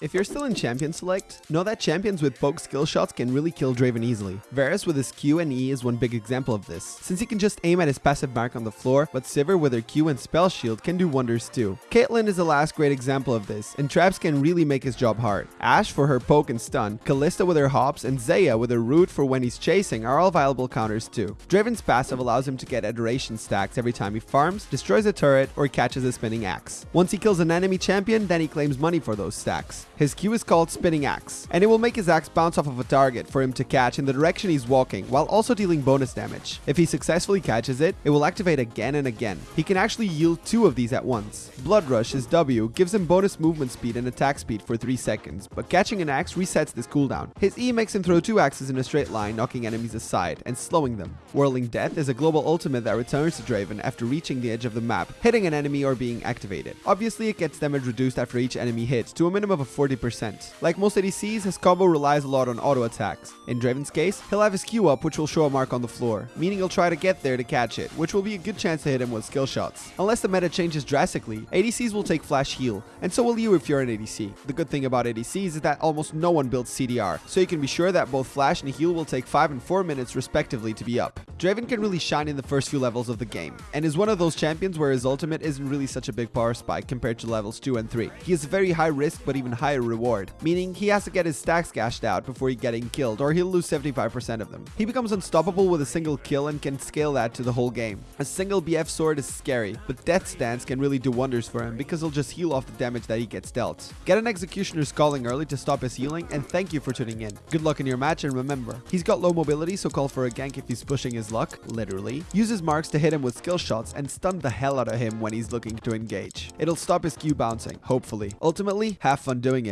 If you're still in Champion Select, know that champions with poke skill shots can really kill Draven easily. Varus with his Q and E is one big example of this, since he can just aim at his passive mark on the floor, but Sivir with her Q and Spell Shield can do wonders too. Caitlyn is the last great example of this, and traps can really make his job hard. Ashe for her poke and stun, Kalista with her hops, and Xayah with her root for when he's chasing are all viable counters too. Draven's passive allows him to get adoration stacks every time he farms, destroys a turret, or catches a spinning axe. Once he kills an enemy champion, then he claims money for those stacks. His Q is called Spinning Axe, and it will make his axe bounce off of a target for him to catch in the direction he's walking, while also dealing bonus damage. If he successfully catches it, it will activate again and again. He can actually yield two of these at once. Blood Rush, his W, gives him bonus movement speed and attack speed for 3 seconds, but catching an axe resets this cooldown. His E makes him throw two axes in a straight line, knocking enemies aside and slowing them. Whirling Death is a global ultimate that returns to Draven after reaching the edge of the map, hitting an enemy or being activated. Obviously, it gets damage reduced after each enemy hit to a minimum of 40%. Like most ADCs, his combo relies a lot on auto attacks. In Draven's case, he'll have his Q up which will show a mark on the floor, meaning he'll try to get there to catch it, which will be a good chance to hit him with skill shots. Unless the meta changes drastically, ADCs will take flash heal, and so will you if you're an ADC. The good thing about ADCs is that almost no one builds CDR, so you can be sure that both flash and heal will take 5 and 4 minutes respectively to be up. Draven can really shine in the first few levels of the game, and is one of those champions where his ultimate isn't really such a big power spike compared to levels 2 and 3. He is a very high risk but even higher reward, meaning he has to get his stacks gashed out before he getting killed or he'll lose 75% of them. He becomes unstoppable with a single kill and can scale that to the whole game. A single BF sword is scary, but Death's Dance can really do wonders for him because he'll just heal off the damage that he gets dealt. Get an Executioner's Calling early to stop his healing and thank you for tuning in. Good luck in your match and remember, he's got low mobility so call for a gank if he's pushing his luck, literally. uses marks to hit him with skill shots and stun the hell out of him when he's looking to engage. It'll stop his Q bouncing, hopefully. Ultimately, have fun doing it.